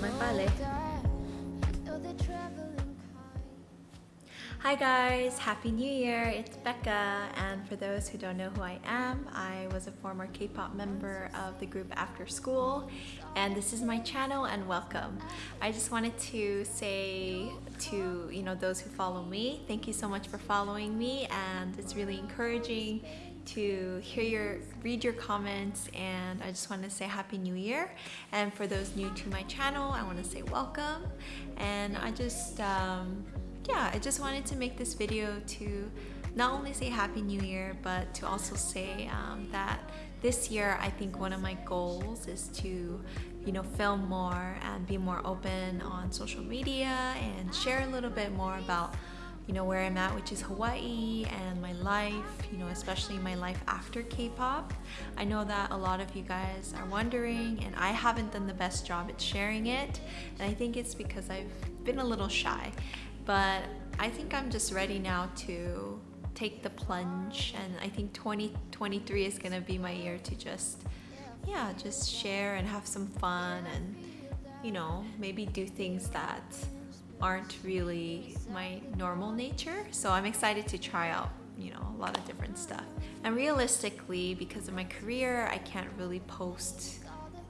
My ballet. Hi guys, Happy New Year! It's Becca and for those who don't know who I am, I was a former K-pop member of the group After School and this is my channel and welcome. I just wanted to say to you know those who follow me, thank you so much for following me and it's really encouraging to hear your read your comments and I just want to say happy new year. And for those new to my channel I want to say welcome. And I just um, yeah, I just wanted to make this video to not only say Happy New Year, but to also say um, that this year I think one of my goals is to you know film more and be more open on social media and share a little bit more about you know where I'm at which is Hawaii and my life you know especially my life after K-pop. I know that a lot of you guys are wondering and I haven't done the best job at sharing it and I think it's because I've been a little shy. But I think I'm just ready now to take the plunge and I think 2023 is gonna be my year to just yeah just share and have some fun and you know maybe do things that aren't really my normal nature so I'm excited to try out you know a lot of different stuff. And realistically because of my career I can't really post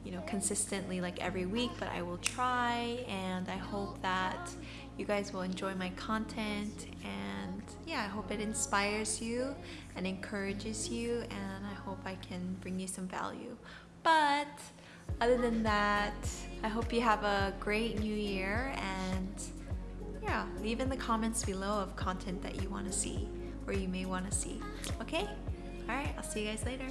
you know consistently like every week but I will try and I hope that you guys will enjoy my content. And yeah I hope it inspires you and encourages you and I hope I can bring you some value. But other than that I hope you have a great new year and leave in the comments below of content that you want to see or you may want to see okay? All right I'll see you guys later